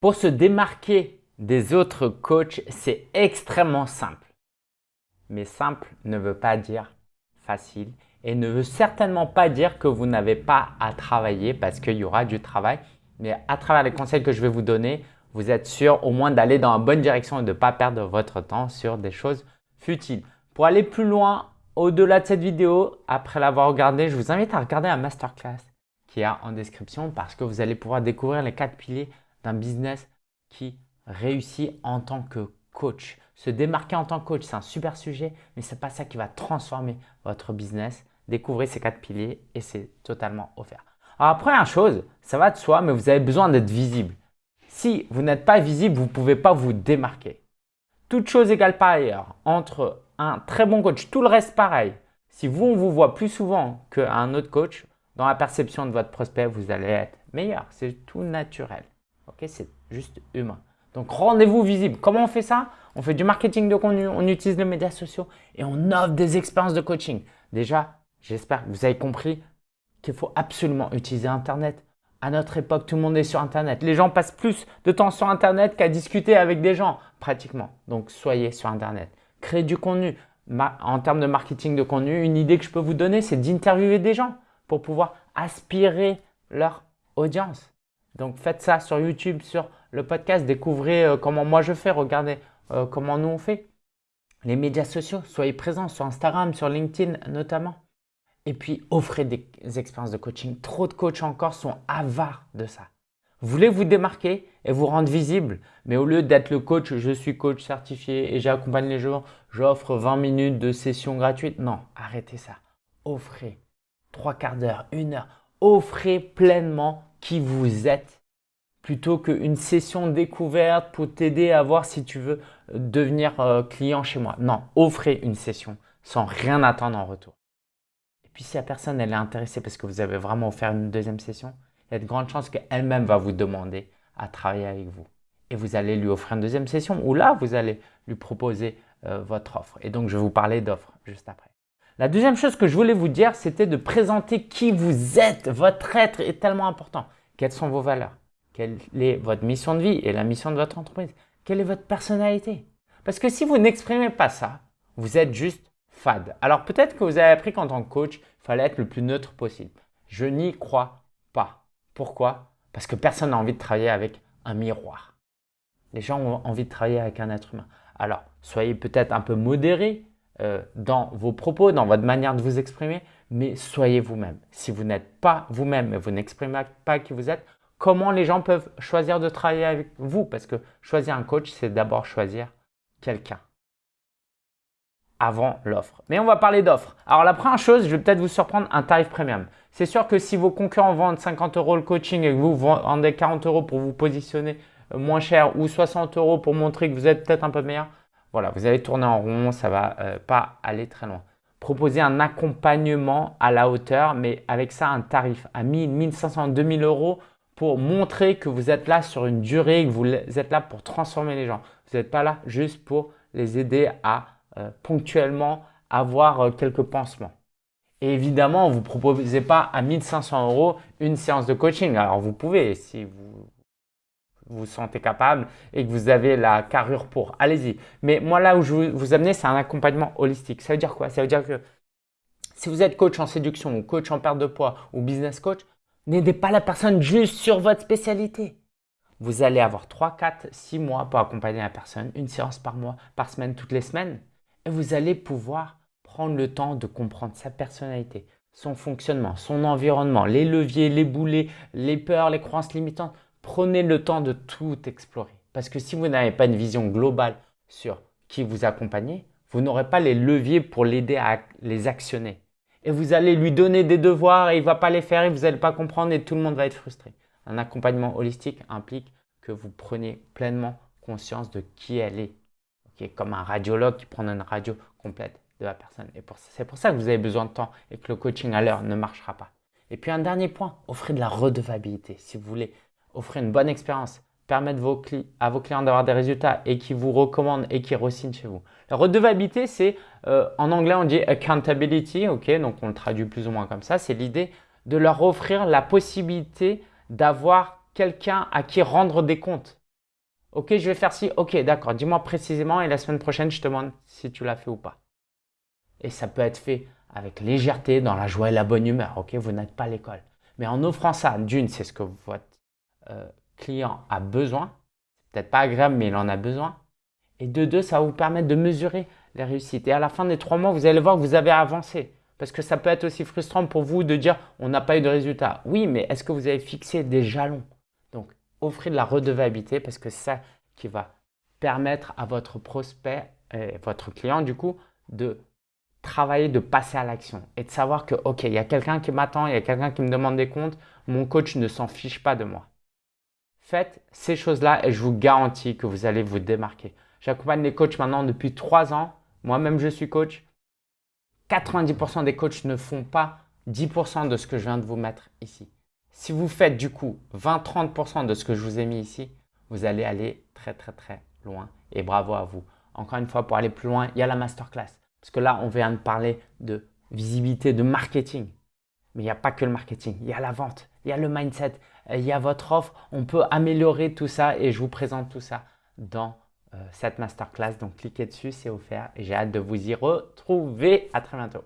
Pour se démarquer des autres coachs, c'est extrêmement simple. Mais simple ne veut pas dire facile et ne veut certainement pas dire que vous n'avez pas à travailler parce qu'il y aura du travail. Mais à travers les conseils que je vais vous donner, vous êtes sûr au moins d'aller dans la bonne direction et de ne pas perdre votre temps sur des choses futiles. Pour aller plus loin, au-delà de cette vidéo, après l'avoir regardée, je vous invite à regarder la masterclass qui est en description parce que vous allez pouvoir découvrir les quatre piliers d'un business qui réussit en tant que coach. Se démarquer en tant que coach, c'est un super sujet, mais ce n'est pas ça qui va transformer votre business. Découvrez ces quatre piliers et c'est totalement offert. Alors, première chose, ça va de soi, mais vous avez besoin d'être visible. Si vous n'êtes pas visible, vous ne pouvez pas vous démarquer. Toute chose égale par ailleurs, entre un très bon coach, tout le reste pareil. Si vous, on vous voit plus souvent qu'un autre coach, dans la perception de votre prospect, vous allez être meilleur. C'est tout naturel. C'est juste humain. Donc, rendez-vous visible. Comment on fait ça? On fait du marketing de contenu, on utilise les médias sociaux et on offre des expériences de coaching. Déjà, j'espère que vous avez compris qu'il faut absolument utiliser Internet. À notre époque, tout le monde est sur Internet. Les gens passent plus de temps sur Internet qu'à discuter avec des gens, pratiquement. Donc, soyez sur Internet. Créez du contenu. en termes de marketing de contenu, une idée que je peux vous donner, c'est d'interviewer des gens pour pouvoir aspirer leur audience. Donc, faites ça sur YouTube, sur le podcast. Découvrez euh, comment moi je fais. Regardez euh, comment nous on fait. Les médias sociaux, soyez présents sur Instagram, sur LinkedIn notamment. Et puis, offrez des expériences de coaching. Trop de coachs encore sont avares de ça. Vous voulez vous démarquer et vous rendre visible, mais au lieu d'être le coach, je suis coach certifié et j'accompagne les gens, j'offre 20 minutes de session gratuite. Non, arrêtez ça. Offrez trois quarts d'heure, une heure. Offrez pleinement qui vous êtes plutôt qu'une session découverte pour t'aider à voir si tu veux devenir euh, client chez moi. Non, offrez une session sans rien attendre en retour. Et puis si la personne elle est intéressée parce que vous avez vraiment offert une deuxième session, il y a de grandes chances qu'elle-même va vous demander à travailler avec vous. Et vous allez lui offrir une deuxième session ou là, vous allez lui proposer euh, votre offre. Et donc, je vais vous parler d'offre juste après. La deuxième chose que je voulais vous dire, c'était de présenter qui vous êtes. Votre être est tellement important. Quelles sont vos valeurs? Quelle est votre mission de vie et la mission de votre entreprise? Quelle est votre personnalité? Parce que si vous n'exprimez pas ça, vous êtes juste fade. Alors peut-être que vous avez appris qu'en tant que coach, il fallait être le plus neutre possible. Je n'y crois pas. Pourquoi? Parce que personne n'a envie de travailler avec un miroir. Les gens ont envie de travailler avec un être humain. Alors, soyez peut-être un peu modéré euh, dans vos propos, dans votre manière de vous exprimer, mais soyez vous-même. Si vous n'êtes pas vous-même et vous n'exprimez pas qui vous êtes, comment les gens peuvent choisir de travailler avec vous? Parce que choisir un coach, c'est d'abord choisir quelqu'un avant l'offre. Mais on va parler d'offres. Alors la première chose, je vais peut-être vous surprendre, un tarif premium. C'est sûr que si vos concurrents vendent 50 euros le coaching et que vous vendez 40 euros pour vous positionner euh, moins cher ou 60 euros pour montrer que vous êtes peut-être un peu meilleur, voilà, vous allez tourner en rond, ça va euh, pas aller très loin. Proposez un accompagnement à la hauteur, mais avec ça, un tarif à 1000, 1500, 2000 euros pour montrer que vous êtes là sur une durée, que vous êtes là pour transformer les gens. Vous n'êtes pas là juste pour les aider à euh, ponctuellement avoir euh, quelques pansements. Et évidemment, vous ne proposez pas à 1500 euros une séance de coaching. Alors, vous pouvez si vous vous sentez capable et que vous avez la carrure pour. Allez-y. Mais moi, là où je vous amener, c'est un accompagnement holistique. Ça veut dire quoi? Ça veut dire que si vous êtes coach en séduction ou coach en perte de poids ou business coach, n'aidez pas la personne juste sur votre spécialité. Vous allez avoir 3, 4, 6 mois pour accompagner la personne, une séance par mois, par semaine, toutes les semaines vous allez pouvoir prendre le temps de comprendre sa personnalité, son fonctionnement, son environnement, les leviers, les boulets, les peurs, les croyances limitantes. Prenez le temps de tout explorer. Parce que si vous n'avez pas une vision globale sur qui vous accompagnez, vous n'aurez pas les leviers pour l'aider à les actionner. Et vous allez lui donner des devoirs et il ne va pas les faire et vous n'allez pas comprendre et tout le monde va être frustré. Un accompagnement holistique implique que vous preniez pleinement conscience de qui elle est, comme un radiologue qui prend une radio complète de la personne. Et c'est pour ça que vous avez besoin de temps et que le coaching à l'heure ne marchera pas. Et puis un dernier point, offrez de la redevabilité. Si vous voulez offrir une bonne expérience, permettre à vos clients d'avoir des résultats et qui vous recommandent et qui re chez vous. La redevabilité, c'est euh, en anglais on dit accountability, ok, donc on le traduit plus ou moins comme ça. C'est l'idée de leur offrir la possibilité d'avoir quelqu'un à qui rendre des comptes. Ok, je vais faire ci. Ok, d'accord. Dis-moi précisément et la semaine prochaine, je te demande si tu l'as fait ou pas. Et ça peut être fait avec légèreté, dans la joie et la bonne humeur. Ok, vous n'êtes pas à l'école. Mais en offrant ça, d'une, c'est ce que votre euh, client a besoin. Peut-être pas agréable, mais il en a besoin. Et de deux, ça va vous permettre de mesurer les réussites. Et à la fin des trois mois, vous allez voir que vous avez avancé. Parce que ça peut être aussi frustrant pour vous de dire on n'a pas eu de résultat. Oui, mais est-ce que vous avez fixé des jalons? Donc, offrez de la redevabilité parce que c'est ça qui va permettre à votre prospect et votre client du coup de travailler, de passer à l'action et de savoir que ok, il y a quelqu'un qui m'attend, il y a quelqu'un qui me demande des comptes, mon coach ne s'en fiche pas de moi. Faites ces choses-là et je vous garantis que vous allez vous démarquer. J'accompagne les coachs maintenant depuis trois ans. Moi-même, je suis coach. 90% des coachs ne font pas 10% de ce que je viens de vous mettre ici. Si vous faites du coup 20-30% de ce que je vous ai mis ici, vous allez aller très très très loin et bravo à vous. Encore une fois, pour aller plus loin, il y a la masterclass. Parce que là, on vient de parler de visibilité, de marketing. Mais il n'y a pas que le marketing, il y a la vente, il y a le mindset, il y a votre offre. On peut améliorer tout ça et je vous présente tout ça dans euh, cette masterclass. Donc, cliquez dessus, c'est offert et j'ai hâte de vous y retrouver. À très bientôt.